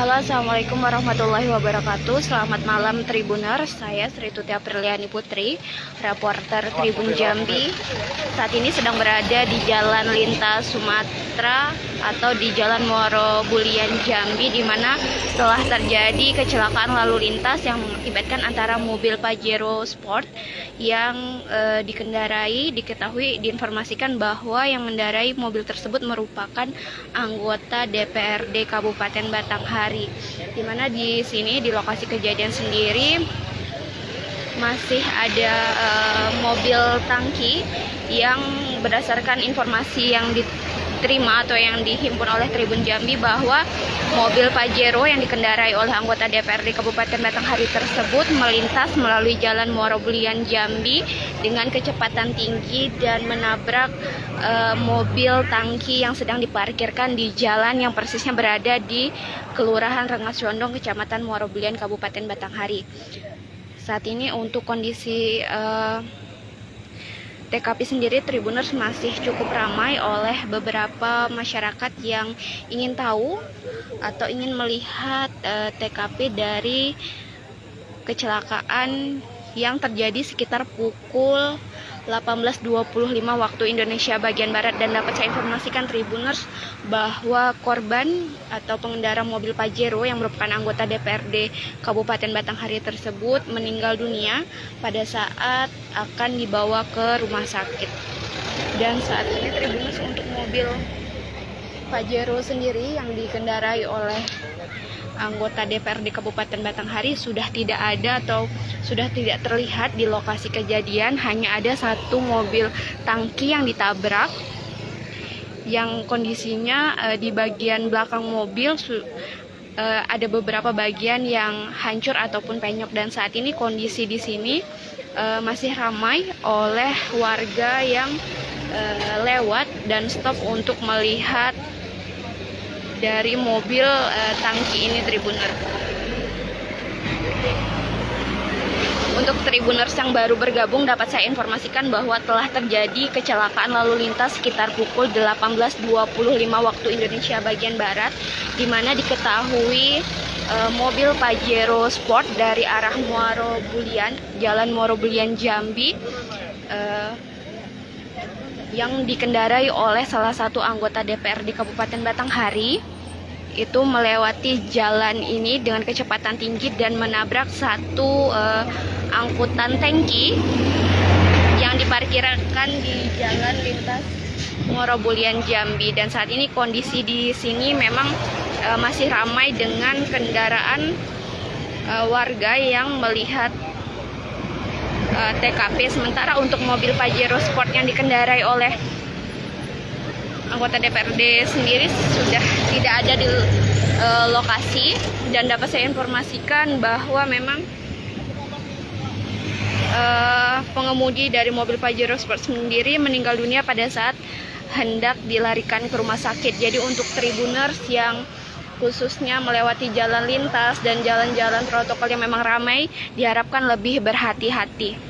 Halo assalamualaikum warahmatullahi wabarakatuh. Selamat malam Tribuner Saya Sri Tuti Apriliani Putri Reporter Tribun Jambi. Saat ini sedang berada di Jalan Lintas Sumatera Atau di Jalan Moro Bulian Jambi di mana setelah terjadi kecelakaan lalu lintas Yang mengakibatkan antara mobil Pajero Sport Yang e, dikendarai Diketahui diinformasikan bahwa yang mendarai mobil tersebut merupakan Anggota DPRD Kabupaten Batanghari hari. Di mana di sini di lokasi kejadian sendiri masih ada uh, mobil tangki yang berdasarkan informasi yang diterima atau yang dihimpun oleh Tribun Jambi bahwa mobil Pajero yang dikendarai oleh anggota DPRD Kabupaten Batanghari tersebut melintas melalui jalan Muarobulian Jambi dengan kecepatan tinggi dan menabrak uh, mobil tangki yang sedang diparkirkan di jalan yang persisnya berada di Kelurahan Rengas Condong, Kecamatan Muarobulian, Kabupaten Batanghari. Saat ini untuk kondisi uh, TKP sendiri Tribuners masih cukup ramai oleh beberapa masyarakat yang ingin tahu atau ingin melihat uh, eh, TKP dari kecelakaan yang terjadi sekitar pukul 18.25 waktu Indonesia bagian Barat dan dapat saya informasikan Tribuners bahwa korban atau pengendara mobil Pajero yang merupakan anggota DPRD Kabupaten Batanghari tersebut meninggal dunia pada saat akan dibawa ke rumah sakit. Dan saat ini Tribuners untuk mobil Pajero sendiri yang dikendarai oleh anggota DPRD Kabupaten Batanghari sudah tidak ada atau sudah tidak terlihat di lokasi kejadian. Hanya ada satu mobil tangki yang ditabrak yang kondisinya uh, di bagian belakang mobil uh, ada beberapa bagian yang hancur ataupun penyok. Dan saat ini kondisi di sini uh, masih ramai oleh warga yang uh, lewat dan stop untuk melihat dari mobil uh, tangki ini Tribuner. Untuk Tribuners yang baru bergabung dapat saya informasikan bahwa telah terjadi kecelakaan lalu lintas sekitar pukul 18.25 waktu Indonesia bagian Barat di mana diketahui uh, mobil Pajero Sport dari arah Muaro Bulian, Jalan Muaro Bulian Jambi uh, yang dikendarai oleh salah satu anggota DPR di Kabupaten Batanghari itu melewati jalan ini dengan kecepatan tinggi dan menabrak satu uh, angkutan tangki yang diparkirkan di jalan lintas Ngorobulian Jambi. Dan saat ini kondisi di sini memang uh, masih ramai dengan kendaraan uh, warga yang melihat uh, TKP sementara untuk mobil Pajero Sport yang dikendarai oleh anggota DPRD sendiri sudah tidak ada di uh, lokasi dan dapat saya informasikan bahwa memang uh, pengemudi dari mobil Pajero Sport sendiri meninggal dunia pada saat hendak dilarikan ke rumah sakit. Jadi untuk tribuners yang khususnya melewati jalan lintas dan jalan-jalan protokol yang memang ramai diharapkan lebih berhati-hati.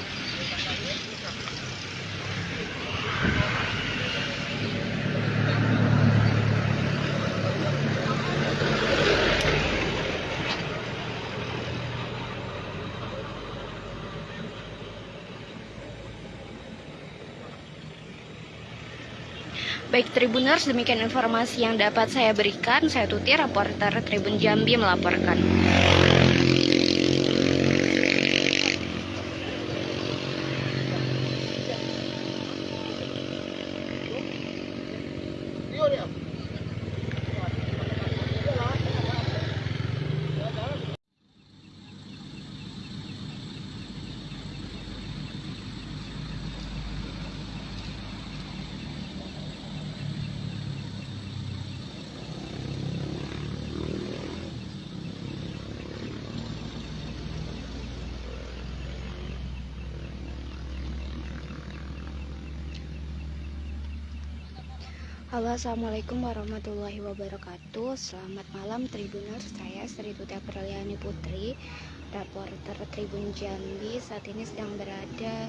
Baik Tribuners, demikian informasi yang dapat saya berikan. Saya Tuti, reporter Tribun Jambi melaporkan. Halo assalamualaikum warahmatullahi wabarakatuh. Selamat malam Tribuners. Saya Sri Tuti Apriliani Putri Reporter Tribun Jambi. Saat ini sedang berada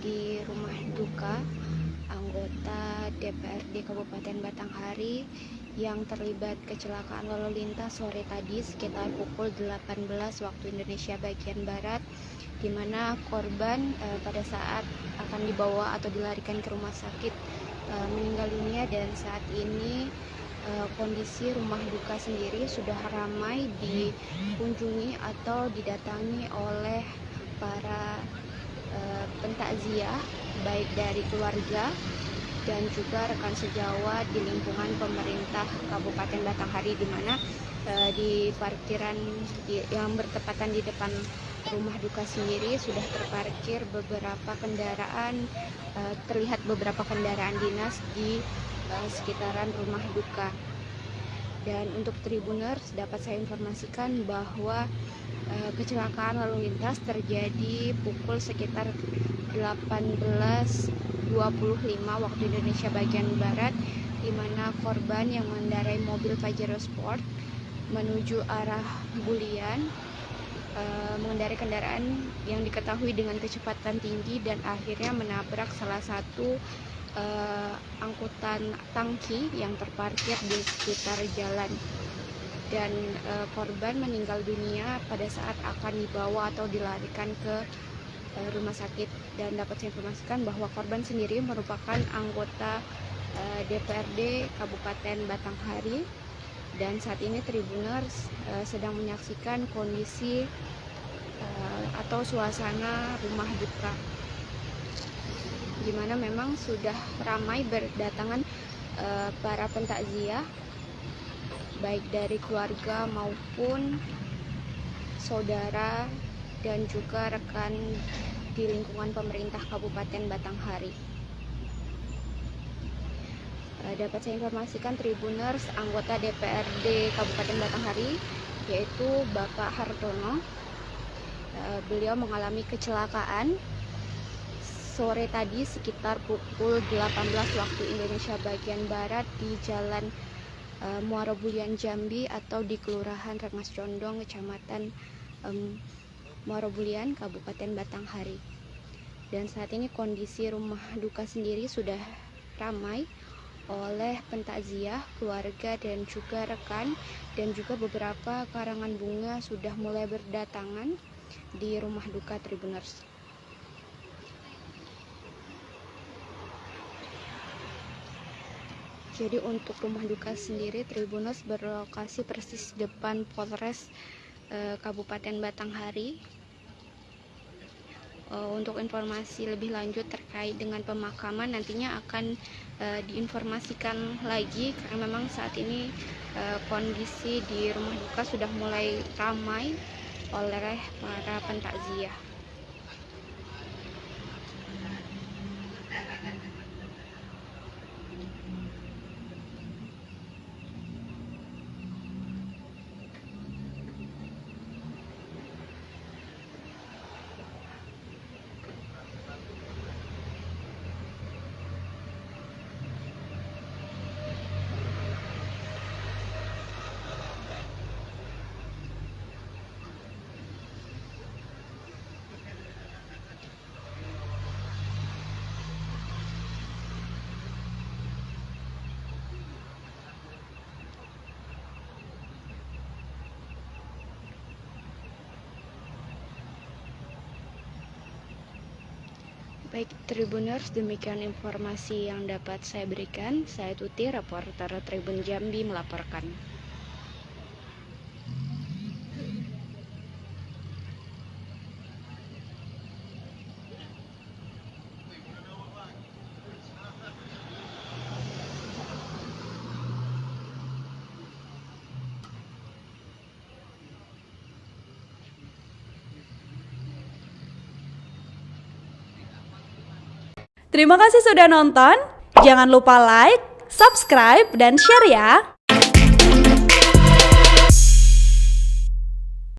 di rumah duka Anggota DPRD Kabupaten Batanghari Yang terlibat kecelakaan lalu lintas sore tadi Sekitar pukul 18 waktu Indonesia bagian Barat di mana korban eh, pada saat akan dibawa atau dilarikan ke rumah sakit uh, meninggal dunia dan saat ini uh, kondisi rumah duka sendiri sudah ramai dikunjungi atau didatangi oleh para uh, pentakziah baik dari keluarga dan juga rekan sejawat di lingkungan pemerintah Kabupaten Batanghari di mana di parkiran yang bertepatan di depan rumah duka sendiri sudah terparkir beberapa kendaraan uh, terlihat beberapa kendaraan dinas di uh, sekitaran rumah duka. Dan untuk tribuners dapat saya informasikan bahwa uh, kecelakaan lalu lintas terjadi pukul sekitar 18.25 waktu Indonesia bagian barat di mana korban yang mengendarai mobil Pajero Sport menuju arah Bulian Eh, mengendarai kendaraan yang diketahui dengan kecepatan tinggi dan akhirnya menabrak salah satu uh, angkutan tangki yang terparkir di sekitar jalan. Dan uh, korban meninggal dunia pada saat akan dibawa atau dilarikan ke uh, rumah sakit. Dan dapat saya informasikan bahwa korban sendiri merupakan anggota uh, DPRD Kabupaten Batanghari dan saat ini Tribuners uh, sedang menyaksikan kondisi uh, atau suasana rumah duka di mana memang sudah ramai berdatangan uh, para pentakziah baik dari keluarga maupun saudara dan juga rekan di lingkungan pemerintah Kabupaten Batanghari. Eh, dapat saya informasikan Tribuners anggota DPRD Kabupaten Batanghari yaitu Bapak Hartono. Eh, beliau mengalami kecelakaan sore tadi sekitar pukul 18 waktu Indonesia bagian Barat di Jalan uh, Muara Bulian Jambi atau di Kelurahan Rengas Condong Kecamatan um, Muara Bulian Kabupaten Batanghari. Dan saat ini kondisi rumah duka sendiri sudah ramai oleh pentakziah, keluarga dan juga rekan dan juga beberapa karangan bunga sudah mulai berdatangan di rumah duka Tribuners. Jadi untuk rumah duka sendiri Tribuners berlokasi persis depan Polres eh, Kabupaten Batanghari untuk informasi lebih lanjut terkait dengan pemakaman nantinya akan uh, diinformasikan lagi karena memang saat ini uh, kondisi di rumah duka sudah mulai ramai oleh para pentakziah. Baik Tribuners, demikian informasi yang dapat saya berikan. Saya Tuti, reporter Tribun Jambi melaporkan. Terima kasih sudah nonton. Jangan lupa like, subscribe, dan share ya.